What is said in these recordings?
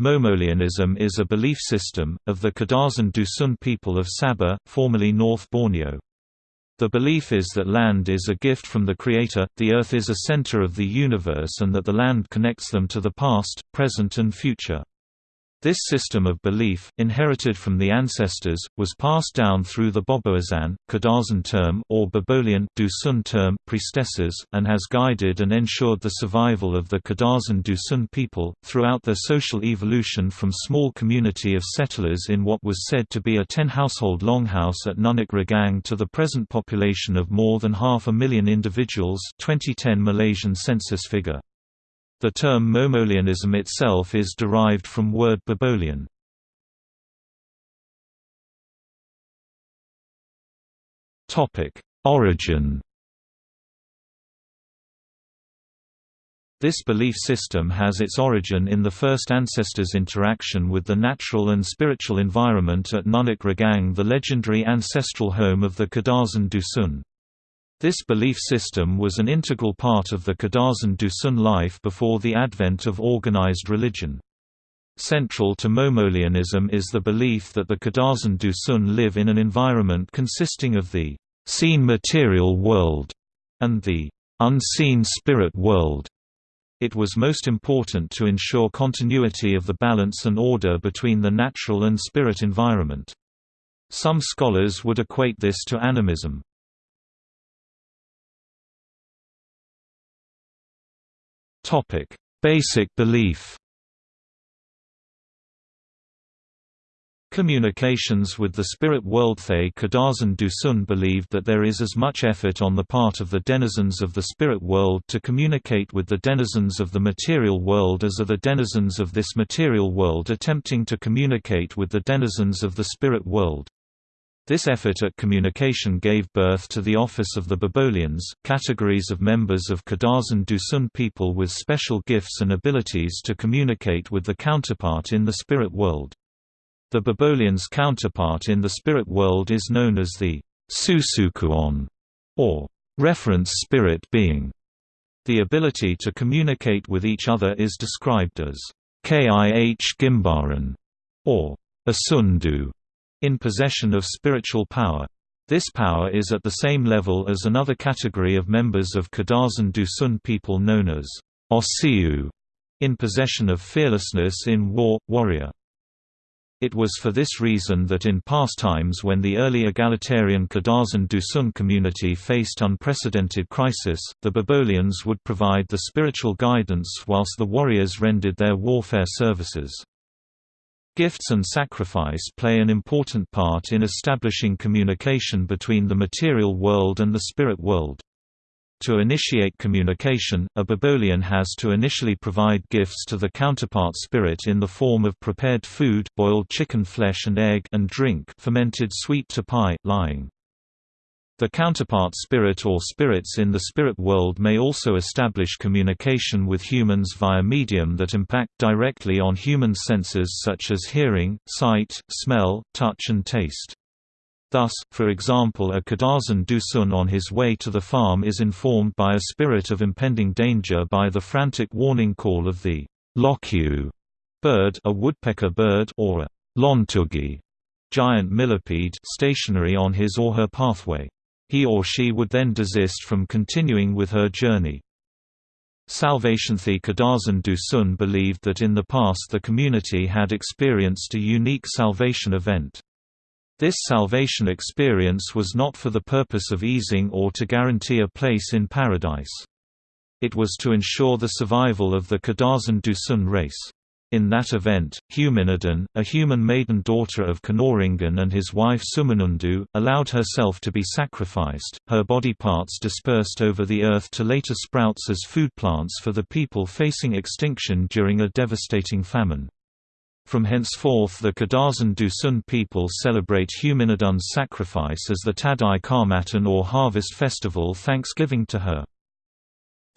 Momolianism is a belief system, of the Kadazan Dusun people of Sabah, formerly North Borneo. The belief is that land is a gift from the Creator, the earth is a center of the universe and that the land connects them to the past, present and future. This system of belief, inherited from the ancestors, was passed down through the Bobohizan, Kadazan term or Babolian Dusun term priestesses, and has guided and ensured the survival of the Kadazan Dusun people, throughout their social evolution from small community of settlers in what was said to be a ten-household longhouse at Nunuk Regang to the present population of more than half a million individuals 2010 Malaysian census figure. The term Momolianism itself is derived from word Babolian. Origin This belief system has its origin in the first ancestors' interaction with the natural and spiritual environment at Nunuk Regang the legendary ancestral home of the Kadazan Dusun. This belief system was an integral part of the Kadazan Dusun life before the advent of organized religion. Central to Momolianism is the belief that the Kadazan Dusun live in an environment consisting of the seen material world and the unseen spirit world. It was most important to ensure continuity of the balance and order between the natural and spirit environment. Some scholars would equate this to animism. Topic: Basic belief. Communications with the spirit world Thay Kadazan Dusun believed that there is as much effort on the part of the denizens of the spirit world to communicate with the denizens of the material world as are the denizens of this material world attempting to communicate with the denizens of the spirit world. This effort at communication gave birth to the office of the Babolians, categories of members of Kadazan Dusun people with special gifts and abilities to communicate with the counterpart in the spirit world. The Babolians' counterpart in the spirit world is known as the Susukuon, or reference spirit being. The ability to communicate with each other is described as Kih Gimbaran, or Asundu in possession of spiritual power. This power is at the same level as another category of members of Kadazan Dusun people known as Osiu, in possession of fearlessness in war, warrior. It was for this reason that in past times when the early egalitarian Kadazan Dusun community faced unprecedented crisis, the Babolians would provide the spiritual guidance whilst the warriors rendered their warfare services. Gifts and sacrifice play an important part in establishing communication between the material world and the spirit world. To initiate communication, a Babolian has to initially provide gifts to the counterpart spirit in the form of prepared food boiled chicken flesh and egg and drink fermented sweet tapai lihing. The counterpart spirit or spirits in the spirit world may also establish communication with humans via medium that impact directly on human senses such as hearing, sight, smell, touch and taste. Thus, for example a Kadazan Dusun on his way to the farm is informed by a spirit of impending danger by the frantic warning call of the lokyu bird a woodpecker bird or a lontugi giant millipede stationary on his or her pathway. He or she would then desist from continuing with her journey. Salvationthi Kadazan Dusun believed that in the past the community had experienced a unique salvation event. This salvation experience was not for the purpose of easing or to guarantee a place in paradise. It was to ensure the survival of the Kadazan Dusun race. In that event, Huminodun, a human maiden daughter of Kanoringan and his wife Sumanundu, allowed herself to be sacrificed, her body parts dispersed over the earth to later sprouts as food plants for the people facing extinction during a devastating famine. From henceforth the Kadazan Dusun people celebrate Huminodun's sacrifice as the Tadau Kaamatan or harvest festival thanksgiving to her.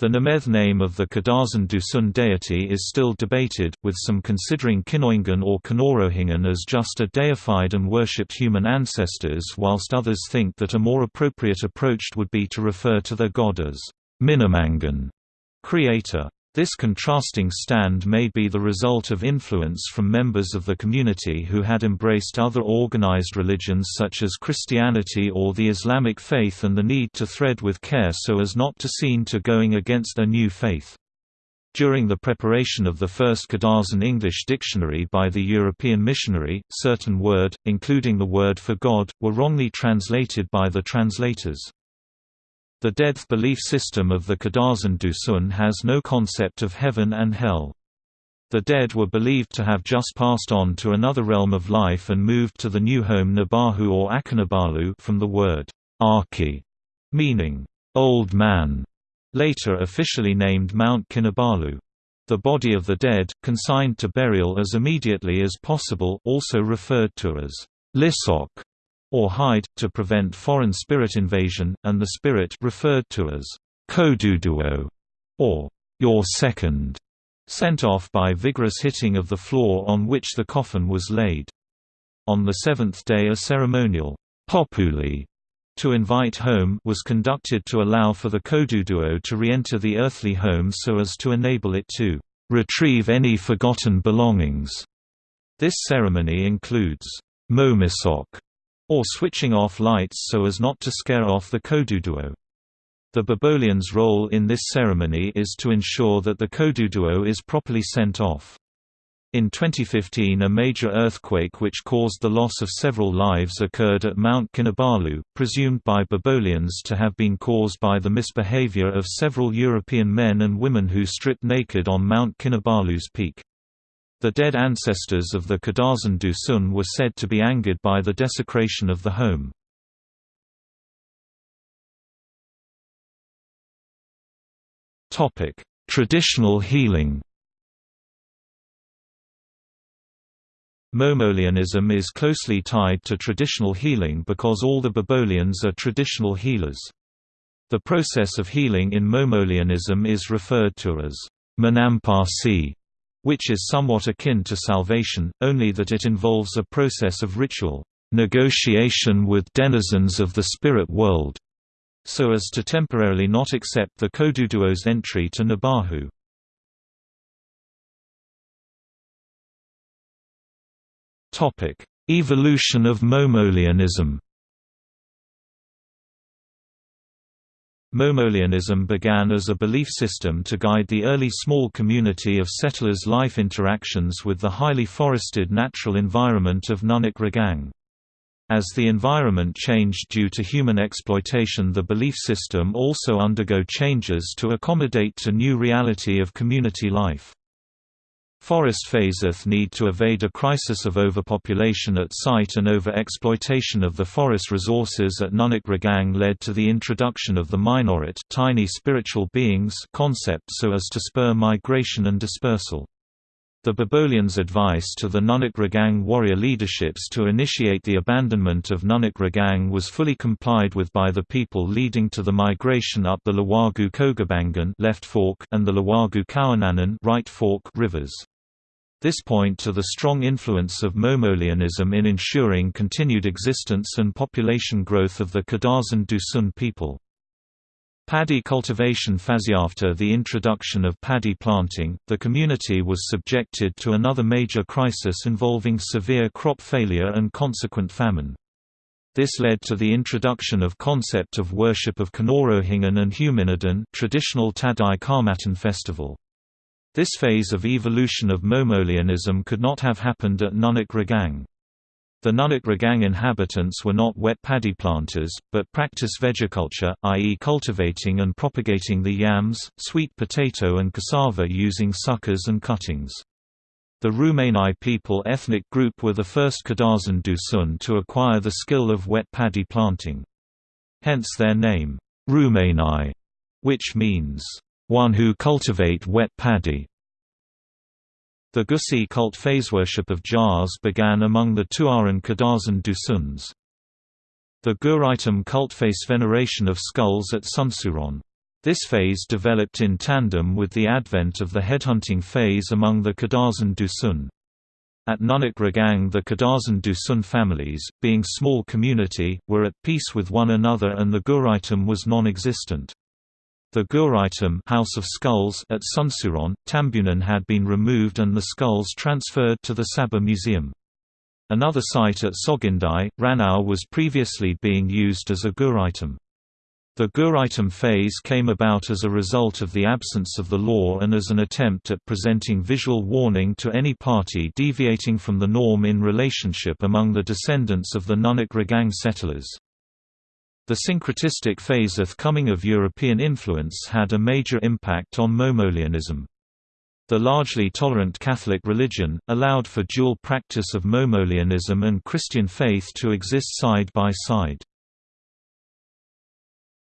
The Nemeth name of the Kadazan Dusun deity is still debated, with some considering Kinoingan or Kanorohingan as just a deified and worshipped human ancestors whilst others think that a more appropriate approach would be to refer to their god as Minamangan, creator. This contrasting stand may be the result of influence from members of the community who had embraced other organized religions such as Christianity or the Islamic faith and the need to thread with care so as not to seem to going against a new faith. During the preparation of the first Kadazan English dictionary by the European missionary, certain word, including the word for God, were wrongly translated by the translators. The death belief system of the Kadazan Dusun has no concept of heaven and hell. The dead were believed to have just passed on to another realm of life and moved to the new home Nabalu or Akinabalu from the word Aki, meaning old man later officially named Mount Kinabalu. The body of the dead, consigned to burial as immediately as possible also referred to as lisok or hide, to prevent foreign spirit invasion, and the spirit referred to as koduduo or your second, sent off by vigorous hitting of the floor on which the coffin was laid. On the seventh day a ceremonial populi to invite home was conducted to allow for the Koduduo to re-enter the earthly home so as to enable it to retrieve any forgotten belongings. This ceremony includes momisok, or switching off lights so as not to scare off the Koduduo. The Babolians' role in this ceremony is to ensure that the Koduduo is properly sent off. In 2015 a major earthquake which caused the loss of several lives occurred at Mount Kinabalu, presumed by Babolians to have been caused by the misbehavior of several European men and women who stripped naked on Mount Kinabalu's peak. The dead ancestors of the Kadazan Dusun were said to be angered by the desecration of the home. Traditional healing Momolianism is closely tied to traditional healing because all the Babolians are traditional healers. The process of healing in Momolianism is referred to as Menampasi, which is somewhat akin to salvation, only that it involves a process of ritual negotiation with denizens of the spirit world, so as to temporarily not accept the Koduduo's entry to Nabalu. Evolution of Momolianism. Momolianism began as a belief system to guide the early small community of settlers' life interactions with the highly forested natural environment of Nunuk Regang. As the environment changed due to human exploitation the belief system also undergo changes to accommodate to new reality of community life. Forest phaseth need to evade a crisis of overpopulation at site and over-exploitation of the forest resources at Nunuk Regang led to the introduction of the Minorit tiny spiritual beings concept so as to spur migration and dispersal. The Babolians' advice to the Nunuk Regang warrior leaderships to initiate the abandonment of Nunuk Regang was fully complied with by the people leading to the migration up the Liwagu Kogabangan left fork and the Liwagu Kawananan right fork rivers. This point to the strong influence of Momolianism in ensuring continued existence and population growth of the Kadazan Dusun people. Paddy cultivation After the introduction of paddy planting, the community was subjected to another major crisis involving severe crop failure and consequent famine. This led to the introduction of concept of worship of Kanorohingan and Huminodun traditional Tadau Kaamatan festival. This phase of evolution of Momolianism could not have happened at Nunuk Regang. The Nunuk Regang inhabitants were not wet paddy planters, but practice vegiculture, i.e. cultivating and propagating the yams, sweet potato and cassava using suckers and cuttings. The Rumenai people ethnic group were the first Kadazan Dusun to acquire the skill of wet paddy planting. Hence their name, Rumenai, which means one who cultivate wet paddy. The Gussi cult phase worship of jars began among the Tuaran Kadazan Dusuns. The Guraitam cult face veneration of skulls at Sunsuron. This phase developed in tandem with the advent of the headhunting phase among the Kadazan Dusun. At Nunuk Regang the Kadazan Dusun families, being small community, were at peace with one another and the Guraitam was non-existent. The Guraitum House of Skulls at Sunsuron, Tambunan had been removed and the skulls transferred to the Sabah Museum. Another site at Sogindai, Ranau was previously being used as a Guraitum. The Guraitum phase came about as a result of the absence of the law and as an attempt at presenting visual warning to any party deviating from the norm in relationship among the descendants of the Nunuk Regang settlers. The syncretistic phase of coming of European influence had a major impact on Momolianism. The largely tolerant Catholic religion, allowed for dual practice of Momolianism and Christian faith to exist side by side.